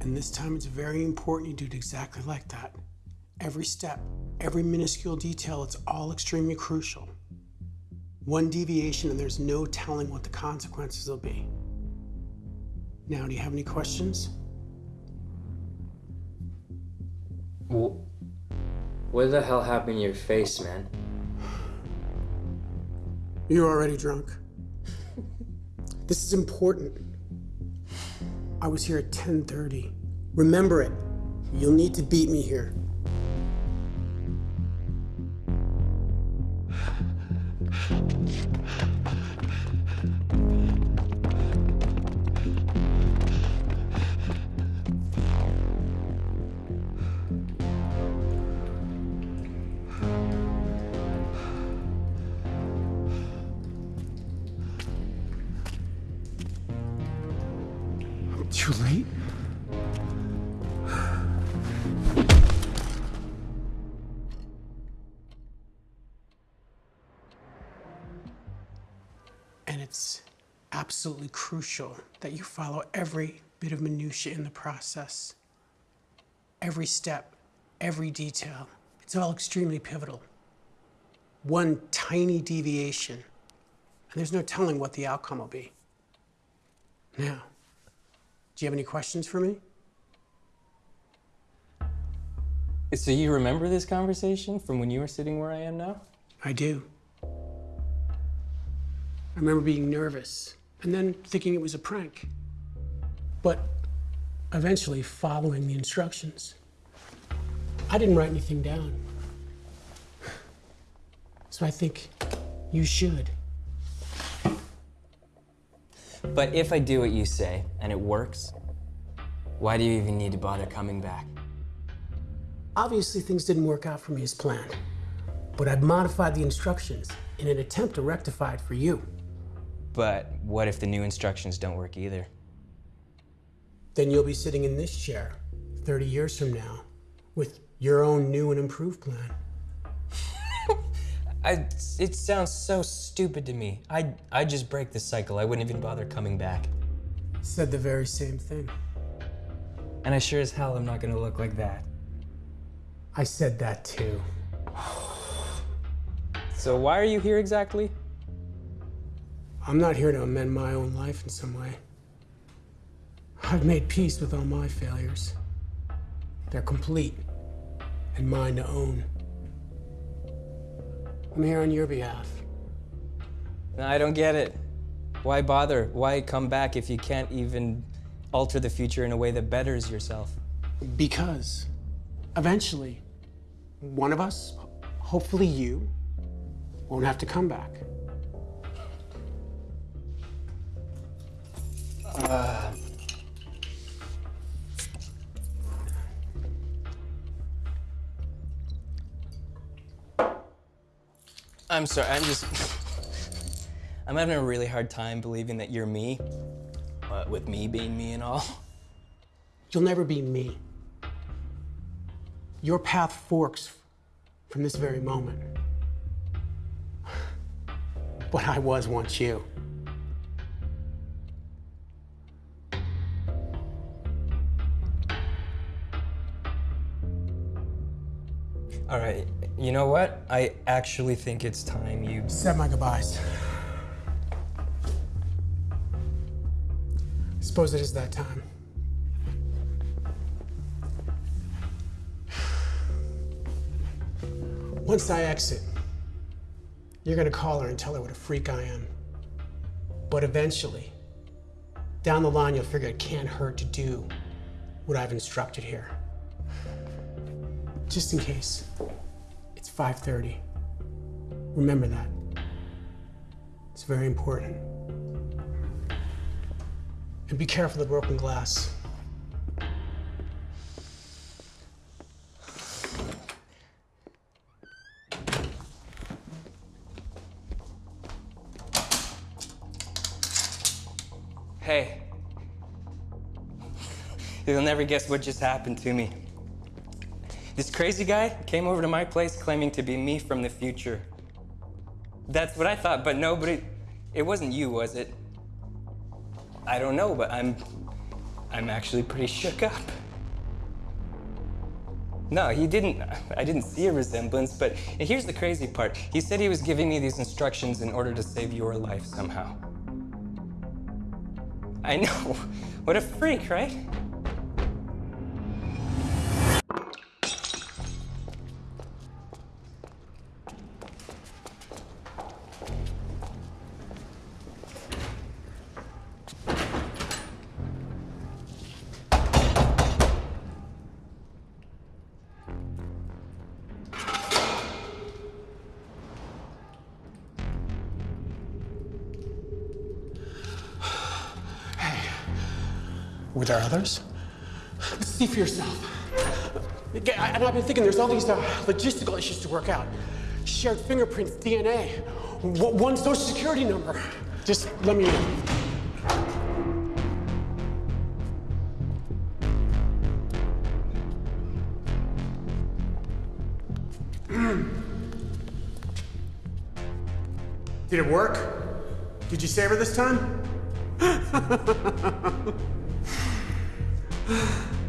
And this time it's very important you do it exactly like that. Every step, every minuscule detail, it's all extremely crucial. One deviation and there's no telling what the consequences will be. Now, do you have any questions? Well, what the hell happened to your face, man? You're already drunk. this is important. I was here at 10:30. Remember it. You'll need to beat me here. Too late? And it's absolutely crucial that you follow every bit of minutia in the process. Every step, every detail. It's all extremely pivotal. One tiny deviation, and there's no telling what the outcome will be. Now, do you have any questions for me? So you remember this conversation from when you were sitting where I am now? I do. I remember being nervous and then thinking it was a prank. But eventually following the instructions. I didn't write anything down. So I think you should. But if I do what you say and it works, why do you even need to bother coming back? Obviously, things didn't work out for me as planned, but I've modified the instructions in an attempt to rectify it for you. But what if the new instructions don't work either? Then you'll be sitting in this chair 30 years from now with your own new and improved plan. I, it sounds so stupid to me. I'd, I'd just break the cycle. I wouldn't even bother coming back. Said the very same thing. And I sure as hell am not gonna look like that. I said that too. So why are you here exactly? I'm not here to amend my own life in some way. I've made peace with all my failures. They're complete and mine to own. I'm here on your behalf. No, I don't get it. Why bother? Why come back if you can't even alter the future in a way that betters yourself? Because eventually, one of us, hopefully you, won't have to come back. Uh, I'm sorry, I'm just. I'm having a really hard time believing that you're me, uh, with me being me and all. You'll never be me. Your path forks from this very moment. But I was once you. All right, you know what? I actually think it's time you. Said my goodbyes. I suppose it is that time. Once I exit, you're gonna call her and tell her what a freak I am. But eventually, down the line, you'll figure it can't hurt to do what I've instructed here. Just in case, it's 5.30. Remember that. It's very important. And be careful of the broken glass. Hey. You'll never guess what just happened to me. This crazy guy came over to my place claiming to be me from the future. That's what I thought, but nobody. It wasn't you, was it? I don't know, but I'm. I'm actually pretty shook up. No, he didn't. I didn't see a resemblance, but here's the crazy part. He said he was giving me these instructions in order to save your life somehow. I know. What a freak, right? Were there others? See for yourself. I- And I've been thinking there's all these uh, logistical issues to work out. Shared fingerprints, DNA, w- one social security number. Just let me in. Did it work? Did you save her this time? Yeah.